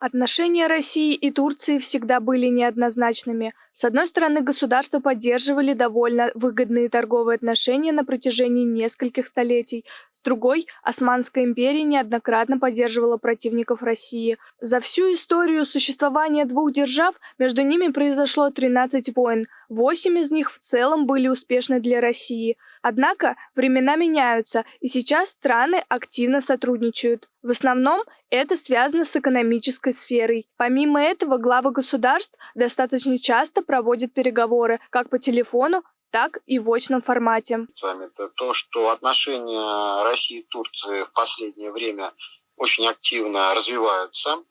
Отношения России и Турции всегда были неоднозначными. С одной стороны, государства поддерживали довольно выгодные торговые отношения на протяжении нескольких столетий. С другой, Османская империя неоднократно поддерживала противников России. За всю историю существования двух держав между ними произошло 13 войн. Восемь из них в целом были успешны для России – Однако времена меняются, и сейчас страны активно сотрудничают. В основном это связано с экономической сферой. Помимо этого, главы государств достаточно часто проводят переговоры как по телефону, так и в очном формате. Это то, что отношения России и Турции в последнее время очень активно развиваются.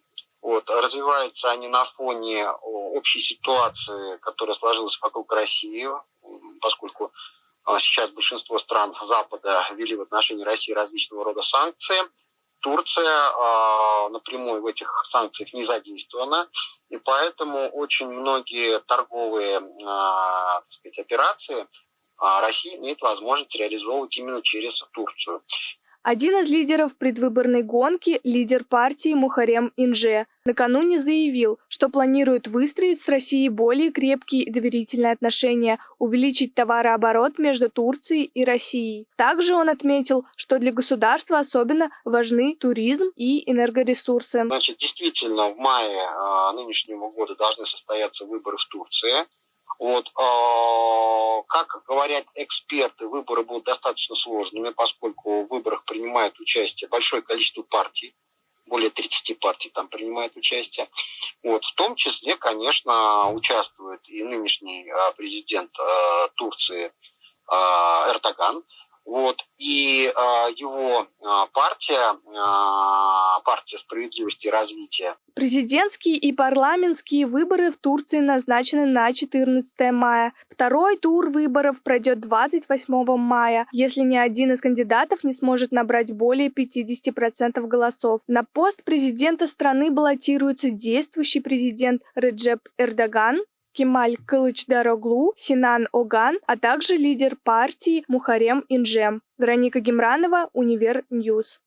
Вот, развиваются они на фоне общей ситуации, которая сложилась вокруг России, поскольку а сейчас большинство стран Запада ввели в отношении России различного рода санкции. Турция э, напрямую в этих санкциях не задействована, и поэтому очень многие торговые э, так сказать, операции э, Россия имеет возможность реализовывать именно через Турцию. Один из лидеров предвыборной гонки, лидер партии Мухарем Инже, накануне заявил, что планирует выстроить с Россией более крепкие и доверительные отношения, увеличить товарооборот между Турцией и Россией. Также он отметил, что для государства особенно важны туризм и энергоресурсы. Значит, действительно, в мае э, нынешнего года должны состояться выборы в Турции. Вот, э, как говорят эксперты, выборы будут достаточно сложными, поскольку в выборах принимает участие большое количество партий, более 30 партий там принимает участие. Вот, в том числе, конечно, участвует и нынешний э, президент э, Турции Эрдоган. Вот, и э, его э, партия, э, партия справедливости и развития. Президентские и парламентские выборы в Турции назначены на 14 мая. Второй тур выборов пройдет 28 мая, если ни один из кандидатов не сможет набрать более 50% голосов. На пост президента страны баллотируется действующий президент Реджеп Эрдоган, Кемаль Кылычдароглу, Синан Оган, а также лидер партии Мухарем Индже. Вероника Гемранова, Универ News.